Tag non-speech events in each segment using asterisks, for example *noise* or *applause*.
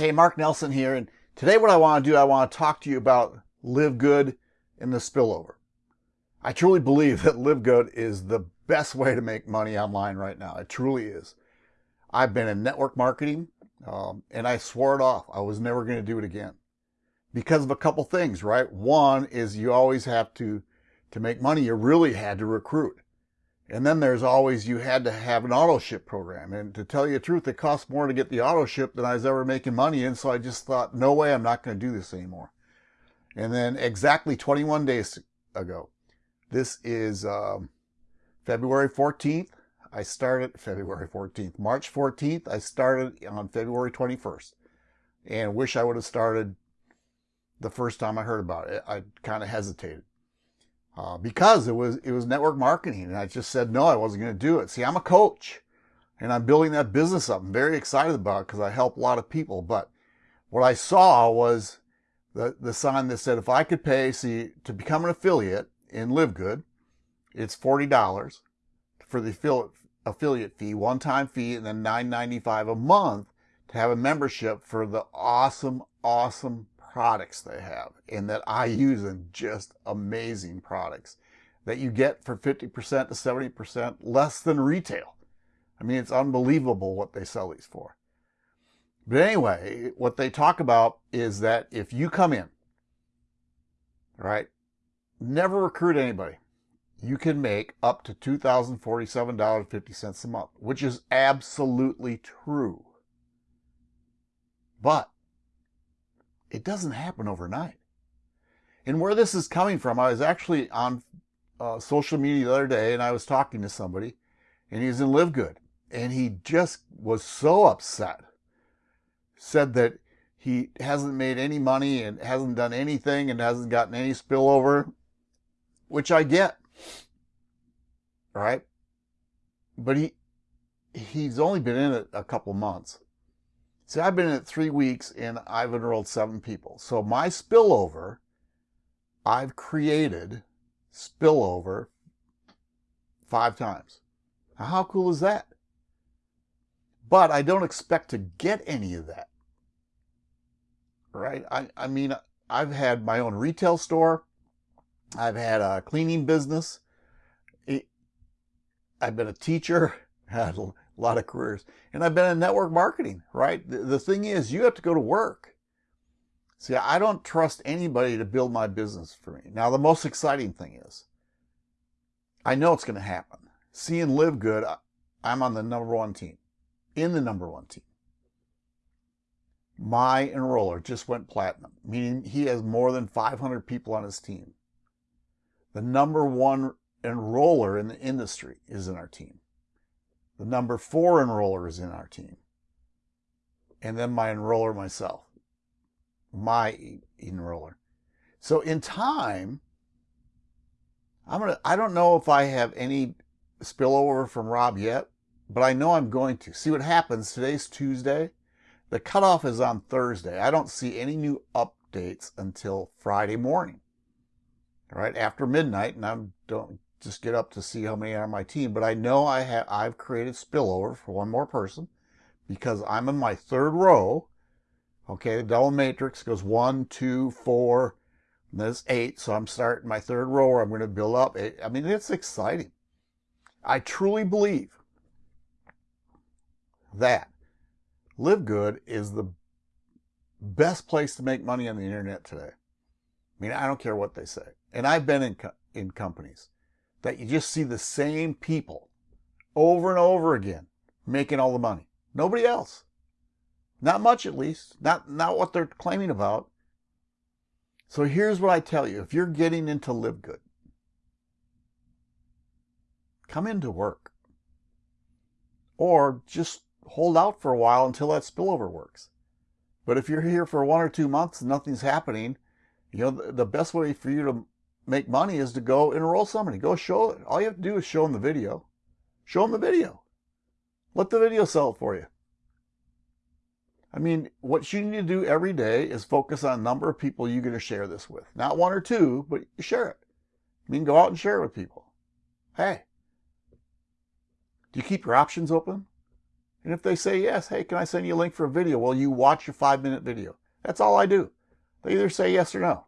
Hey, Mark Nelson here, and today what I want to do, I want to talk to you about Live Good and the spillover. I truly believe that Live Good is the best way to make money online right now. It truly is. I've been in network marketing, um, and I swore it off. I was never going to do it again because of a couple things, right? One is you always have to, to make money, you really had to recruit. And then there's always, you had to have an auto ship program. And to tell you the truth, it cost more to get the auto ship than I was ever making money in. So I just thought, no way, I'm not going to do this anymore. And then exactly 21 days ago, this is um, February 14th. I started *laughs* February 14th, March 14th. I started on February 21st and wish I would have started the first time I heard about it. I kind of hesitated uh, because it was it was network marketing, and I just said no, I wasn't going to do it. See, I'm a coach, and I'm building that business up. I'm very excited about it because I help a lot of people. But what I saw was the the sign that said if I could pay, see, to become an affiliate in Live Good, it's forty dollars for the affiliate affiliate fee, one time fee, and then nine ninety five a month to have a membership for the awesome, awesome products they have and that I use and just amazing products that you get for 50% to 70% less than retail. I mean, it's unbelievable what they sell these for. But anyway, what they talk about is that if you come in, right, never recruit anybody, you can make up to $2,047.50 a month, which is absolutely true. But it doesn't happen overnight. And where this is coming from, I was actually on uh, social media the other day and I was talking to somebody and he's in Live Good and he just was so upset. Said that he hasn't made any money and hasn't done anything and hasn't gotten any spillover, which I get. Right? But he he's only been in it a couple months. See, I've been in it three weeks and I've enrolled seven people. So my spillover, I've created spillover five times. Now, how cool is that? But I don't expect to get any of that. Right? I, I mean, I've had my own retail store. I've had a cleaning business. I've been a teacher, *laughs* had lot of careers. And I've been in network marketing, right? The, the thing is, you have to go to work. See, I don't trust anybody to build my business for me. Now, the most exciting thing is, I know it's going to happen. See and live good. I'm on the number one team, in the number one team. My enroller just went platinum, meaning he has more than 500 people on his team. The number one enroller in the industry is in our team. The number four enroller is in our team. And then my enroller myself. My enroller. So in time, I'm gonna I don't know if I have any spillover from Rob yet, but I know I'm going to. See what happens. Today's Tuesday. The cutoff is on Thursday. I don't see any new updates until Friday morning. Right, after midnight, and I don't just get up to see how many are on my team. But I know I have I've created spillover for one more person because I'm in my third row. Okay, the double matrix goes one, two, four, and there's eight. So I'm starting my third row where I'm going to build up. I mean, it's exciting. I truly believe that Live Good is the best place to make money on the internet today. I mean, I don't care what they say. And I've been in, co in companies that you just see the same people over and over again making all the money. Nobody else. Not much at least. Not not what they're claiming about. So here's what I tell you. If you're getting into live good, come into work. Or just hold out for a while until that spillover works. But if you're here for one or two months and nothing's happening, you know, the best way for you to make money is to go enroll somebody. Go show it. All you have to do is show them the video. Show them the video. Let the video sell it for you. I mean, what you need to do every day is focus on a number of people you're going to share this with. Not one or two, but share it. I mean, go out and share it with people. Hey, do you keep your options open? And if they say yes, hey, can I send you a link for a video? Well, you watch your five minute video. That's all I do. They either say yes or no.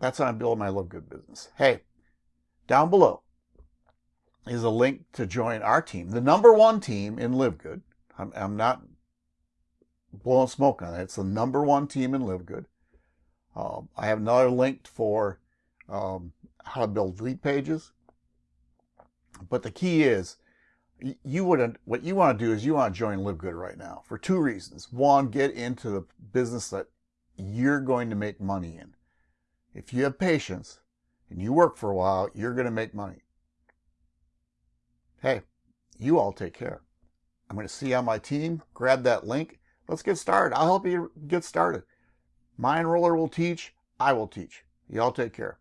That's how I'm building my Live Good business. Hey, down below is a link to join our team, the number one team in Live Good. I'm, I'm not blowing smoke on it. It's the number one team in Live Good. Um, I have another link for um, how to build lead pages. But the key is, you wouldn't. what you want to do is you want to join Live Good right now for two reasons. One, get into the business that you're going to make money in. If you have patience and you work for a while, you're going to make money. Hey, you all take care. I'm going to see you on my team. Grab that link. Let's get started. I'll help you get started. My enroller will teach. I will teach. You all take care.